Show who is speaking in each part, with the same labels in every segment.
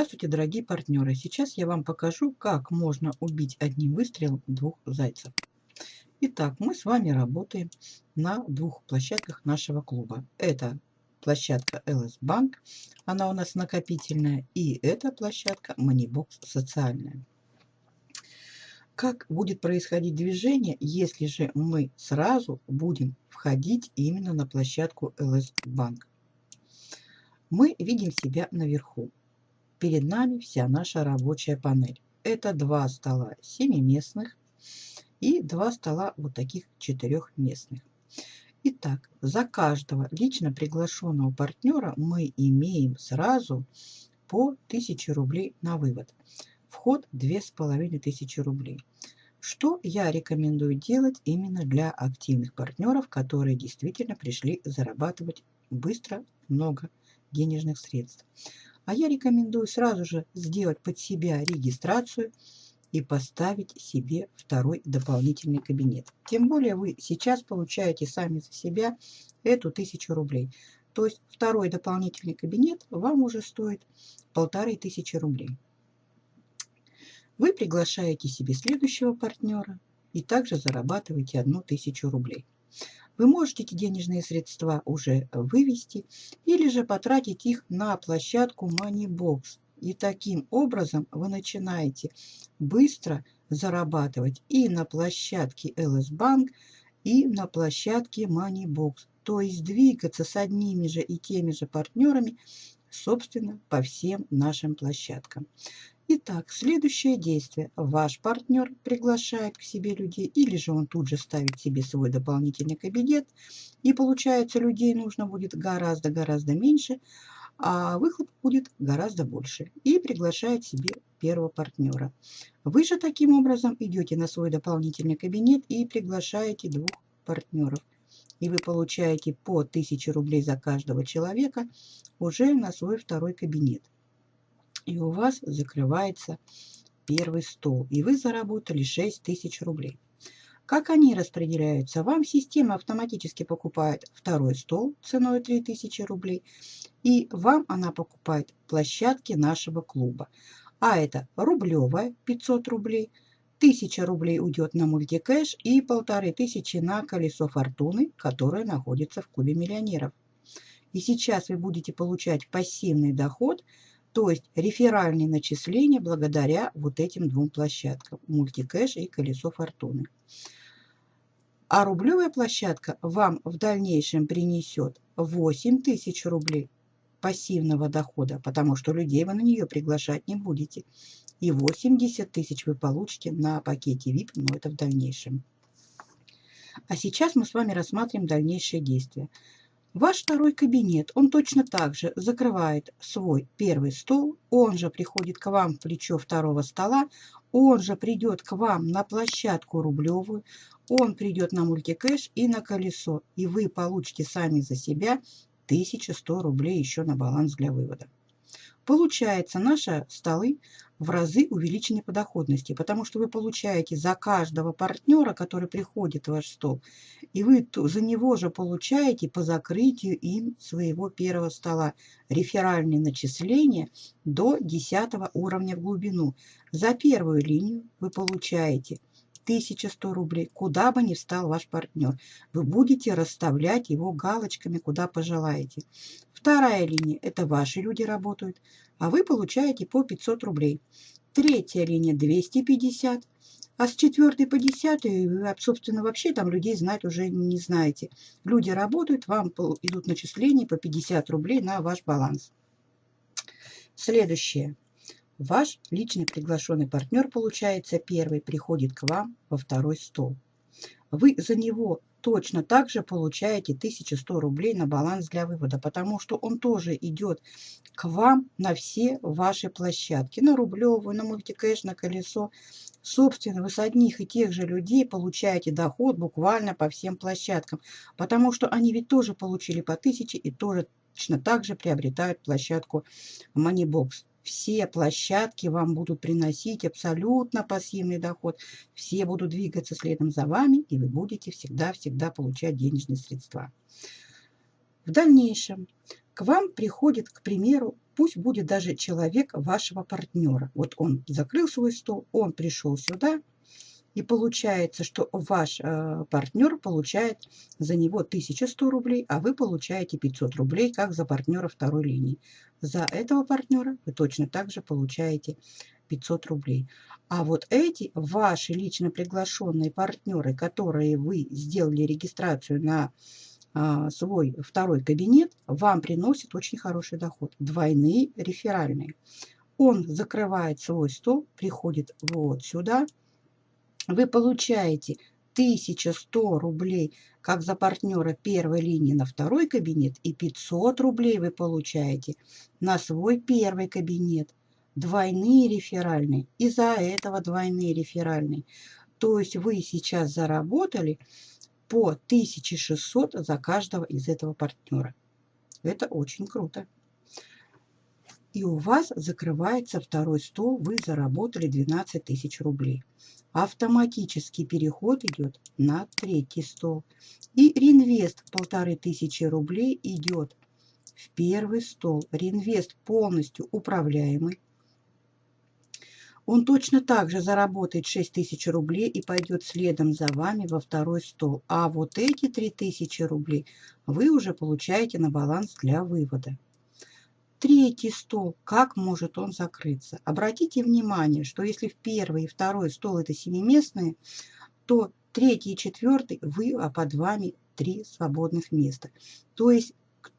Speaker 1: Здравствуйте, дорогие партнеры! Сейчас я вам покажу, как можно убить одним выстрелом двух зайцев. Итак, мы с вами работаем на двух площадках нашего клуба. Это площадка LS Bank, она у нас накопительная, и эта площадка Moneybox социальная. Как будет происходить движение, если же мы сразу будем входить именно на площадку LS Bank? Мы видим себя наверху. Перед нами вся наша рабочая панель. Это два стола семиместных и два стола вот таких четырехместных. Итак, за каждого лично приглашенного партнера мы имеем сразу по 1000 рублей на вывод. Вход 2500 рублей. Что я рекомендую делать именно для активных партнеров, которые действительно пришли зарабатывать быстро много денежных средств. А я рекомендую сразу же сделать под себя регистрацию и поставить себе второй дополнительный кабинет. Тем более вы сейчас получаете сами за себя эту тысячу рублей. То есть второй дополнительный кабинет вам уже стоит полторы тысячи рублей. Вы приглашаете себе следующего партнера и также зарабатываете одну тысячу рублей. Вы можете эти денежные средства уже вывести или же потратить их на площадку Moneybox. И таким образом вы начинаете быстро зарабатывать и на площадке LS Bank, и на площадке Moneybox. То есть двигаться с одними же и теми же партнерами, собственно, по всем нашим площадкам. Итак, следующее действие. Ваш партнер приглашает к себе людей, или же он тут же ставит себе свой дополнительный кабинет. И получается, людей нужно будет гораздо-гораздо меньше, а выхлоп будет гораздо больше. И приглашает себе первого партнера. Вы же таким образом идете на свой дополнительный кабинет и приглашаете двух партнеров. И вы получаете по 1000 рублей за каждого человека уже на свой второй кабинет и у вас закрывается первый стол, и вы заработали 6 тысяч рублей. Как они распределяются? Вам система автоматически покупает второй стол ценой 3000 рублей, и вам она покупает площадки нашего клуба. А это рублевая 500 рублей, 1000 рублей уйдет на мультикэш и 1500 на колесо фортуны, которое находится в клубе миллионеров. И сейчас вы будете получать пассивный доход – то есть реферальные начисления благодаря вот этим двум площадкам. Мультикэш и колесо фортуны. А рублевая площадка вам в дальнейшем принесет 8 тысяч рублей пассивного дохода, потому что людей вы на нее приглашать не будете. И 80 тысяч вы получите на пакете VIP, но это в дальнейшем. А сейчас мы с вами рассмотрим дальнейшие действия. Ваш второй кабинет, он точно так же закрывает свой первый стол, он же приходит к вам в плечо второго стола, он же придет к вам на площадку рублевую, он придет на мультикэш и на колесо, и вы получите сами за себя 1100 рублей еще на баланс для вывода. Получается, наши столы в разы увеличены по доходности, потому что вы получаете за каждого партнера, который приходит в ваш стол, и вы за него же получаете по закрытию им своего первого стола реферальные начисления до 10 уровня в глубину. За первую линию вы получаете 1100 рублей, куда бы ни встал ваш партнер. Вы будете расставлять его галочками, куда пожелаете. Вторая линия – это ваши люди работают, а вы получаете по 500 рублей. Третья линия – 250, а с четвертой по десятой вы, собственно, вообще там людей знать уже не знаете. Люди работают, вам идут начисления по 50 рублей на ваш баланс. Следующее. Ваш личный приглашенный партнер, получается, первый приходит к вам во второй стол. Вы за него точно так же получаете 1100 рублей на баланс для вывода, потому что он тоже идет к вам на все ваши площадки, на рублевую, на мультикэш, на колесо. Собственно, вы с одних и тех же людей получаете доход буквально по всем площадкам, потому что они ведь тоже получили по 1000 и тоже точно так же приобретают площадку Moneybox все площадки вам будут приносить абсолютно пассивный доход. Все будут двигаться следом за вами, и вы будете всегда-всегда получать денежные средства. В дальнейшем к вам приходит, к примеру, пусть будет даже человек вашего партнера. Вот он закрыл свой стол, он пришел сюда, и получается, что ваш э, партнер получает за него 1100 рублей, а вы получаете 500 рублей, как за партнера второй линии. За этого партнера вы точно так же получаете 500 рублей. А вот эти ваши лично приглашенные партнеры, которые вы сделали регистрацию на а, свой второй кабинет, вам приносит очень хороший доход. Двойные реферальные. Он закрывает свой стол, приходит вот сюда. Вы получаете 1100 рублей, как за партнера первой линии на второй кабинет, и 500 рублей вы получаете на свой первый кабинет. Двойные реферальные. Из-за этого двойные реферальные. То есть вы сейчас заработали по 1600 за каждого из этого партнера. Это очень круто. И у вас закрывается второй стол, вы заработали 12 тысяч рублей. Автоматический переход идет на третий стол. И реинвест полторы тысячи рублей идет в первый стол. Реинвест полностью управляемый он точно так же заработает 6 тысяч рублей и пойдет следом за вами во второй стол. А вот эти 3 тысячи рублей вы уже получаете на баланс для вывода. Третий стол, как может он закрыться? Обратите внимание, что если в первый и второй стол это семиместные, то третий и четвертый вы, а под вами три свободных места. То есть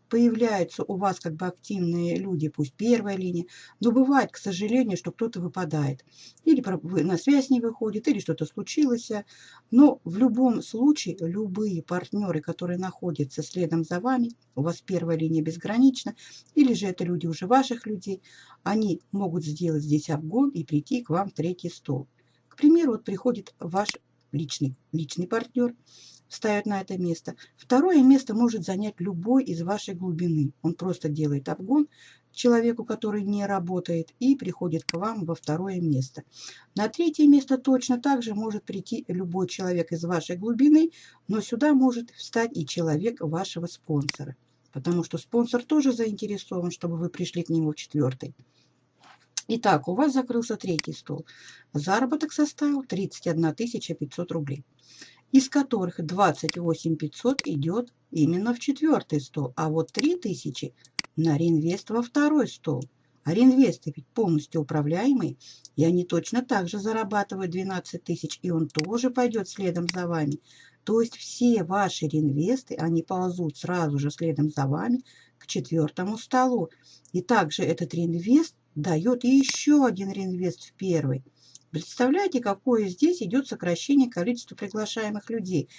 Speaker 1: появляются у вас как бы активные люди, пусть первая линия, но бывает, к сожалению, что кто-то выпадает. Или на связь не выходит, или что-то случилось. Но в любом случае, любые партнеры, которые находятся следом за вами, у вас первая линия безгранична, или же это люди уже ваших людей, они могут сделать здесь обгон и прийти к вам в третий стол. К примеру, вот приходит ваш личный, личный партнер, ставят на это место. Второе место может занять любой из вашей глубины. Он просто делает обгон человеку, который не работает, и приходит к вам во второе место. На третье место точно так же может прийти любой человек из вашей глубины, но сюда может встать и человек вашего спонсора. Потому что спонсор тоже заинтересован, чтобы вы пришли к нему в четвертый. Итак, у вас закрылся третий стол. Заработок составил 31 500 рублей из которых 28 500 идет именно в четвертый стол, а вот 3000 на реинвест во второй стол. А реинвесты ведь полностью управляемые, и они точно так же зарабатывают 12 тысяч, и он тоже пойдет следом за вами. То есть все ваши реинвесты, они ползут сразу же следом за вами к четвертому столу. И также этот реинвест дает еще один реинвест в первый. Представляете, какое здесь идет сокращение количества приглашаемых людей.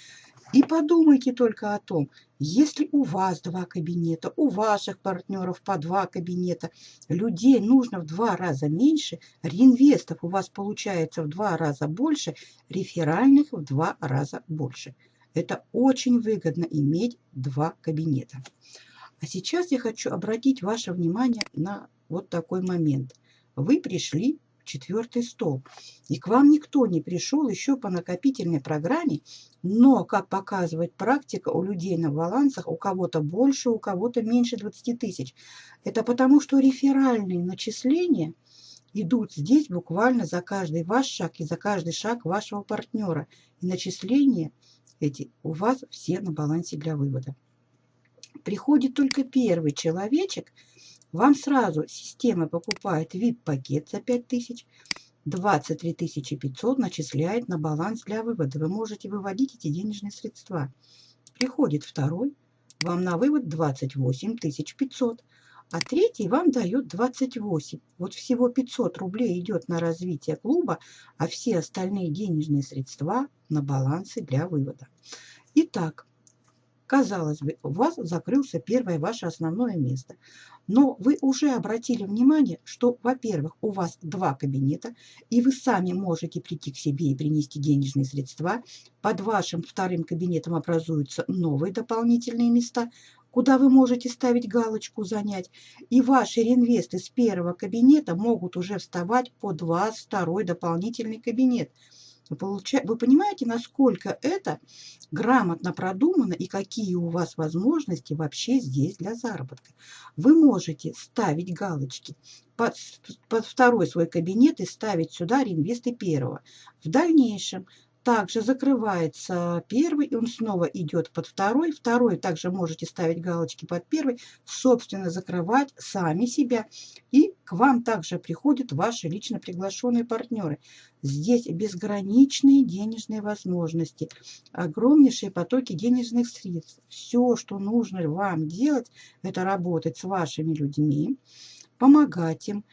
Speaker 1: И подумайте только о том, если у вас два кабинета, у ваших партнеров по два кабинета, людей нужно в два раза меньше, реинвестов у вас получается в два раза больше, реферальных в два раза больше. Это очень выгодно иметь два кабинета. А сейчас я хочу обратить ваше внимание на вот такой момент. Вы пришли четвертый стол. И к вам никто не пришел еще по накопительной программе, но, как показывает практика, у людей на балансах у кого-то больше, у кого-то меньше 20 тысяч. Это потому, что реферальные начисления идут здесь буквально за каждый ваш шаг и за каждый шаг вашего партнера. И начисления эти у вас все на балансе для вывода. Приходит только первый человечек – вам сразу система покупает VIP-пакет за 5000, 23 500 начисляет на баланс для вывода. Вы можете выводить эти денежные средства. Приходит второй, вам на вывод 28 500, а третий вам дает 28. Вот всего 500 рублей идет на развитие клуба, а все остальные денежные средства на балансы для вывода. Итак, Казалось бы, у вас закрылся первое ваше основное место. Но вы уже обратили внимание, что, во-первых, у вас два кабинета, и вы сами можете прийти к себе и принести денежные средства. Под вашим вторым кабинетом образуются новые дополнительные места, куда вы можете ставить галочку «Занять». И ваши реинвесты с первого кабинета могут уже вставать под вас второй дополнительный кабинет. Вы, получа... вы понимаете, насколько это грамотно продумано и какие у вас возможности вообще здесь для заработка. Вы можете ставить галочки под, под второй свой кабинет и ставить сюда реинвесты первого. В дальнейшем также закрывается первый, и он снова идет под второй. Второй также можете ставить галочки под первый, собственно, закрывать сами себя. И к вам также приходят ваши лично приглашенные партнеры. Здесь безграничные денежные возможности, огромнейшие потоки денежных средств. Все, что нужно вам делать, это работать с вашими людьми, помогать им.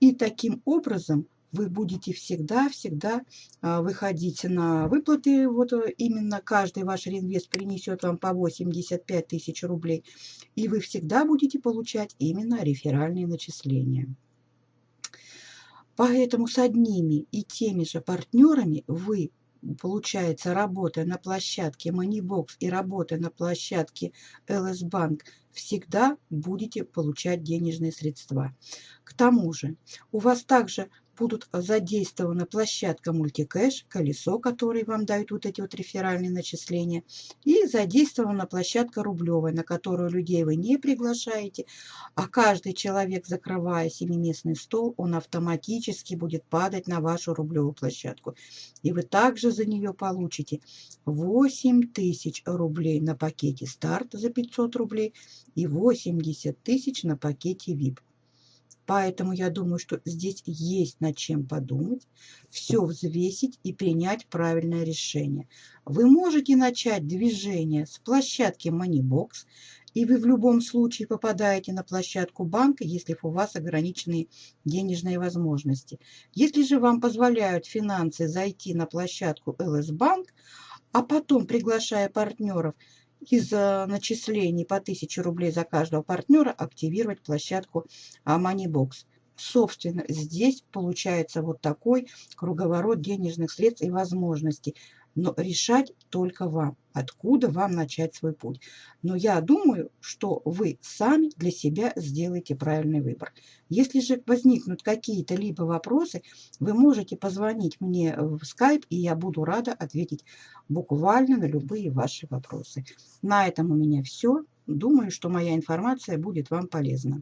Speaker 1: И таким образом вы будете всегда-всегда а, выходить на выплаты. Вот э, именно каждый ваш реинвест принесет вам по 85 тысяч рублей. И вы всегда будете получать именно реферальные начисления. Поэтому с одними и теми же партнерами вы получается, работая на площадке Moneybox и работая на площадке LS Bank, всегда будете получать денежные средства. К тому же у вас также будут задействована площадка мультикэш, колесо, которое вам дают вот эти вот реферальные начисления, и задействована площадка рублевая, на которую людей вы не приглашаете, а каждый человек, закрывая семиместный стол, он автоматически будет падать на вашу рублевую площадку. И вы также за нее получите 8 тысяч рублей на пакете старт за 500 рублей и 80 тысяч на пакете VIP. Поэтому я думаю, что здесь есть над чем подумать, все взвесить и принять правильное решение. Вы можете начать движение с площадки Moneybox, и вы в любом случае попадаете на площадку банка, если у вас ограниченные денежные возможности. Если же вам позволяют финансы зайти на площадку LS Bank, а потом, приглашая партнеров, из начислений по 1000 рублей за каждого партнера активировать площадку Moneybox. Собственно, здесь получается вот такой круговорот денежных средств и возможностей но решать только вам, откуда вам начать свой путь. Но я думаю, что вы сами для себя сделаете правильный выбор. Если же возникнут какие-то либо вопросы, вы можете позвонить мне в Skype, и я буду рада ответить буквально на любые ваши вопросы. На этом у меня все. Думаю, что моя информация будет вам полезна.